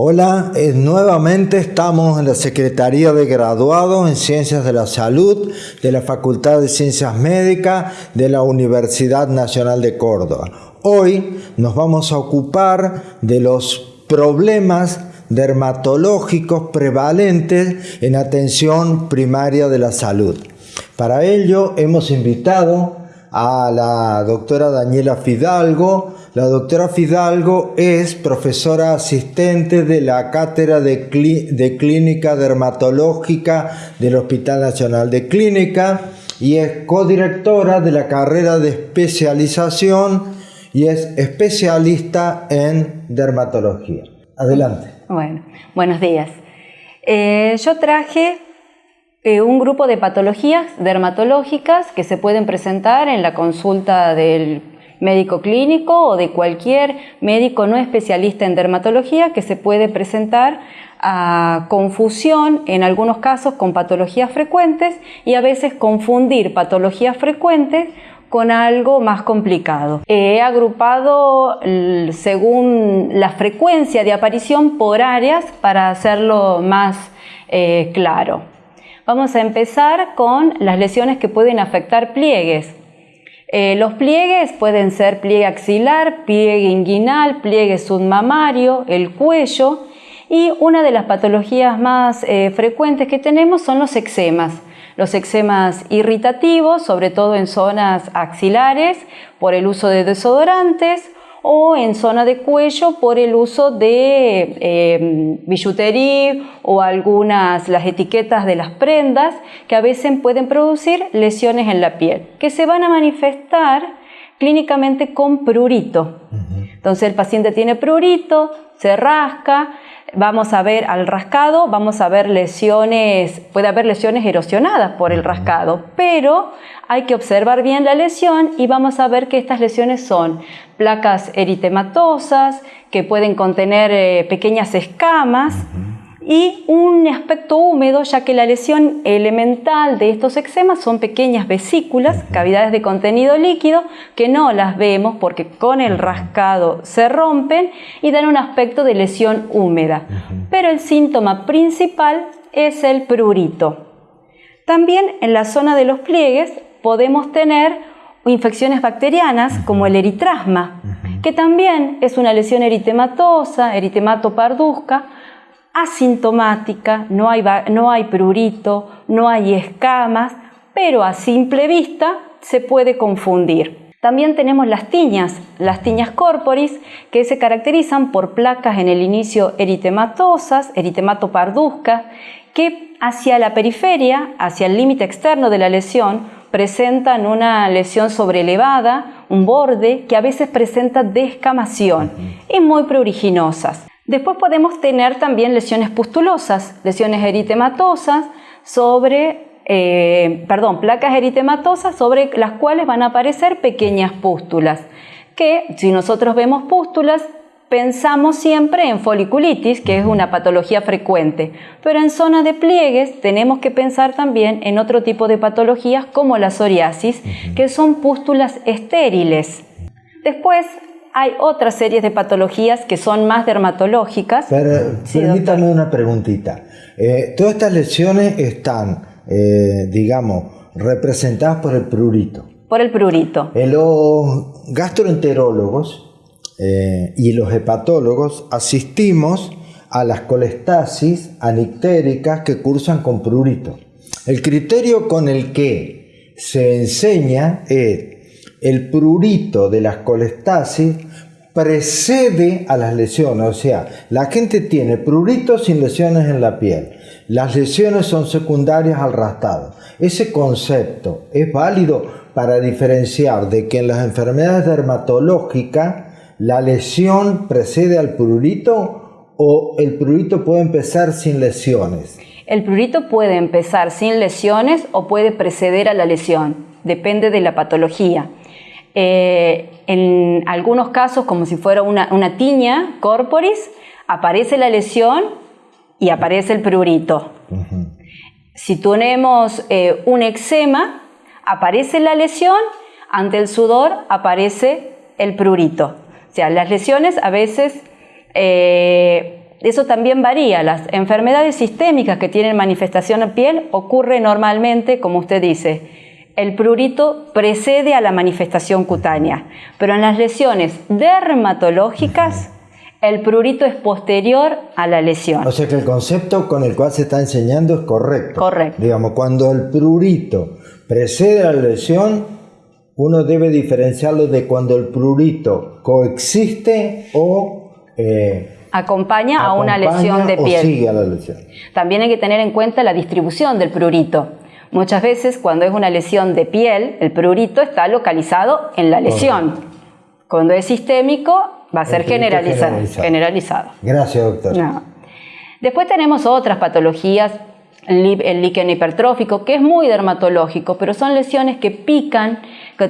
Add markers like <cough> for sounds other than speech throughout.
Hola, eh, nuevamente estamos en la Secretaría de Graduados en Ciencias de la Salud de la Facultad de Ciencias Médicas de la Universidad Nacional de Córdoba. Hoy nos vamos a ocupar de los problemas dermatológicos prevalentes en atención primaria de la salud. Para ello hemos invitado a la doctora Daniela Fidalgo, la doctora Fidalgo es profesora asistente de la Cátedra de, Clínica Dermatológica del Hospital Nacional de Clínica y es codirectora de la carrera de especialización y es especialista en dermatología. Adelante. Bueno, buenos días. Eh, yo traje eh, un grupo de patologías dermatológicas que se pueden presentar en la consulta del médico clínico o de cualquier médico no especialista en dermatología que se puede presentar a confusión en algunos casos con patologías frecuentes y a veces confundir patologías frecuentes con algo más complicado. He agrupado según la frecuencia de aparición por áreas para hacerlo más eh, claro. Vamos a empezar con las lesiones que pueden afectar pliegues. Eh, los pliegues pueden ser pliegue axilar, pliegue inguinal, pliegue submamario, el cuello y una de las patologías más eh, frecuentes que tenemos son los eczemas. Los eczemas irritativos, sobre todo en zonas axilares, por el uso de desodorantes o en zona de cuello por el uso de eh, o algunas las etiquetas de las prendas que a veces pueden producir lesiones en la piel que se van a manifestar clínicamente con prurito. Entonces el paciente tiene prurito, se rasca, vamos a ver al rascado, vamos a ver lesiones, puede haber lesiones erosionadas por el rascado, pero hay que observar bien la lesión y vamos a ver que estas lesiones son placas eritematosas, que pueden contener eh, pequeñas escamas, y un aspecto húmedo, ya que la lesión elemental de estos eczemas son pequeñas vesículas, cavidades de contenido líquido, que no las vemos porque con el rascado se rompen y dan un aspecto de lesión húmeda. Pero el síntoma principal es el prurito. También en la zona de los pliegues podemos tener infecciones bacterianas como el eritrasma, que también es una lesión eritematosa, eritemato parduzca, asintomática, no hay, no hay prurito, no hay escamas, pero a simple vista se puede confundir. También tenemos las tiñas, las tiñas corporis, que se caracterizan por placas en el inicio eritematosas, eritemato parduzca, que hacia la periferia, hacia el límite externo de la lesión, presentan una lesión sobrelevada, un borde, que a veces presenta descamación y muy pruriginosas. Después podemos tener también lesiones pustulosas, lesiones eritematosas sobre, eh, perdón, placas eritematosas sobre las cuales van a aparecer pequeñas pústulas, que si nosotros vemos pústulas pensamos siempre en foliculitis, que es una patología frecuente, pero en zona de pliegues tenemos que pensar también en otro tipo de patologías como la psoriasis, que son pústulas estériles. Después hay otras series de patologías que son más dermatológicas. Pero, permítame una preguntita. Eh, todas estas lesiones están, eh, digamos, representadas por el prurito. Por el prurito. los gastroenterólogos eh, y los hepatólogos asistimos a las colestasis anictéricas que cursan con prurito. El criterio con el que se enseña es el prurito de las colestasis precede a las lesiones, o sea, la gente tiene prurito sin lesiones en la piel. Las lesiones son secundarias al rastado. Ese concepto es válido para diferenciar de que en las enfermedades dermatológicas la lesión precede al prurito o el prurito puede empezar sin lesiones. El prurito puede empezar sin lesiones o puede preceder a la lesión, depende de la patología. Eh, en algunos casos, como si fuera una, tiña corporis, aparece la lesión y aparece el prurito. Si tenemos eh, un eczema, aparece la lesión, ante el sudor aparece el prurito. O sea, las lesiones a veces eh, eso también varía. Las enfermedades sistémicas que tienen manifestación en piel ocurre normalmente, como usted dice, el prurito precede a la manifestación cutánea, pero en las lesiones dermatológicas el prurito es posterior a la lesión. O sea que el concepto con el cual se está enseñando es correcto. Correcto. Digamos, cuando el prurito precede a la lesión, uno debe diferenciarlo de cuando el prurito coexiste o eh, acompaña, a una lesión de piel. sigue a la lesión. También hay que tener en cuenta la distribución del prurito. Muchas veces cuando es una lesión de piel, el prurito está localizado en la lesión. Cuando es sistémico, va a ser generalizado, generalizado. Gracias, doctor. Después tenemos otras patologías, el líquen hipertrófico, que es muy dermatológico, pero son lesiones que pican,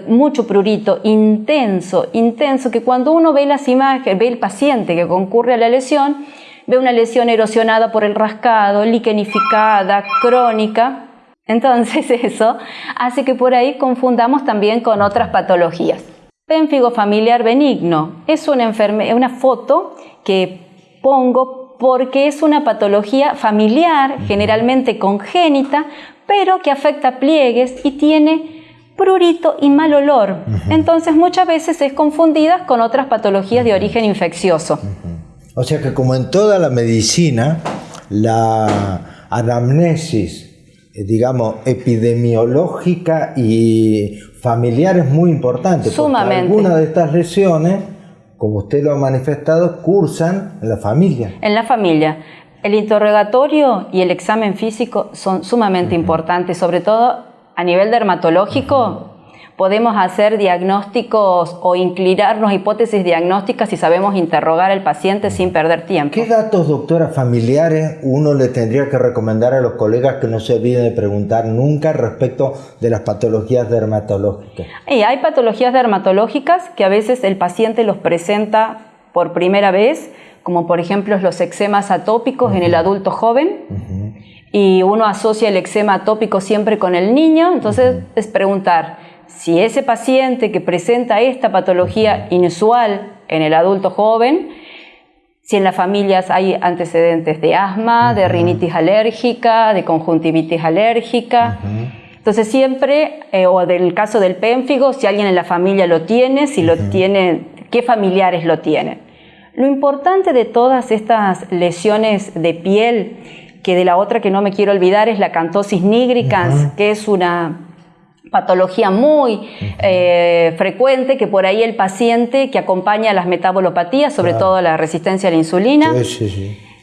mucho prurito, intenso, intenso, que cuando uno ve las imágenes, ve el paciente que concurre a la lesión, ve una lesión erosionada por el rascado, liquenificada, crónica, entonces <laughs> eso hace que por ahí confundamos también con otras patologías. Pénfigo familiar benigno es una, una foto que pongo porque es una patología familiar, generalmente congénita, pero que afecta pliegues y tiene prurito y mal olor. Entonces muchas veces es confundida con otras patologías de origen infeccioso. O sea que como en toda la medicina, la anamnesis digamos, epidemiológica y familiar es muy importante. Sumamente. algunas de estas lesiones, como usted lo ha manifestado, cursan en la familia. En la familia. El interrogatorio y el examen físico son sumamente importantes, sobre todo a nivel dermatológico podemos hacer diagnósticos o inclinarnos hipótesis diagnósticas si sabemos interrogar al paciente sin perder tiempo. ¿Qué datos, doctora, familiares uno le tendría que recomendar a los colegas que no se olviden de preguntar nunca respecto de las patologías dermatológicas? Y hay patologías dermatológicas que a veces el paciente los presenta por primera vez, como por ejemplo los eczemas atópicos en el adulto joven. Y uno asocia el eczema atópico siempre con el niño, entonces es preguntar, si ese paciente que presenta esta patología inusual en el adulto joven, si en las familias hay antecedentes de asma, de rinitis alérgica, de conjuntivitis alérgica. Entonces siempre, eh, o del caso del pénfigo, si alguien en la familia lo tiene, si lo tiene, qué familiares lo tienen. Lo importante de todas estas lesiones de piel, que de la otra que no me quiero olvidar es la cantosis nigricans, que es una patología muy eh, frecuente que por ahí el paciente que acompaña las metabolopatías, sobre todo la resistencia a la insulina,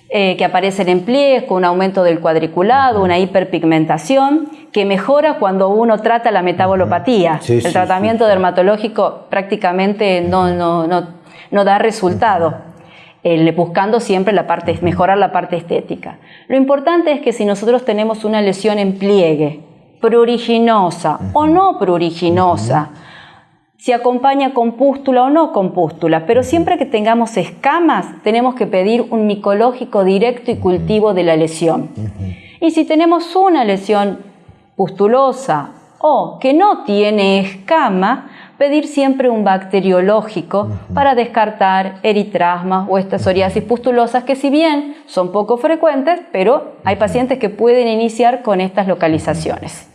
eh, que aparecen en pliegues con un aumento del cuadriculado, una hiperpigmentación, que mejora cuando uno trata la metabolopatía. el tratamiento dermatológico prácticamente no, no, no, no da resultado. buscando siempre la parte, mejorar la parte estética. Lo importante es que si nosotros tenemos una lesión en pliegue, pruriginosa o no pruriginosa, si acompaña con pústula o no con pústula, pero siempre que tengamos escamas tenemos que pedir un micológico directo y cultivo de la lesión. Y si tenemos una lesión pustulosa o que no tiene escama, pedir siempre un bacteriológico para descartar eritrasmas o estas psoriasis pustulosas que si bien son poco frecuentes, pero hay pacientes que pueden iniciar con estas localizaciones.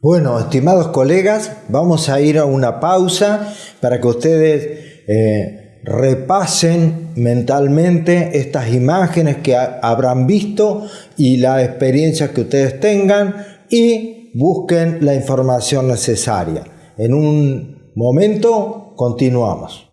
Bueno, estimados colegas, vamos a ir a una pausa para que ustedes eh, repasen mentalmente estas imágenes que habrán visto y la experiencia que ustedes tengan y busquen la información necesaria. En un momento continuamos.